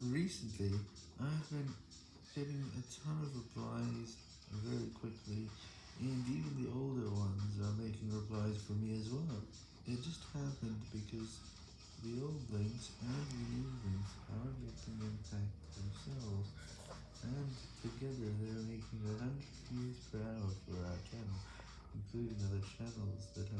Recently, I've been getting a ton of replies very quickly, and even the older ones are making replies for me as well. It just happened because the old links and the new links are making impact themselves, and together they're making 100 views per hour for our channel, including other channels that have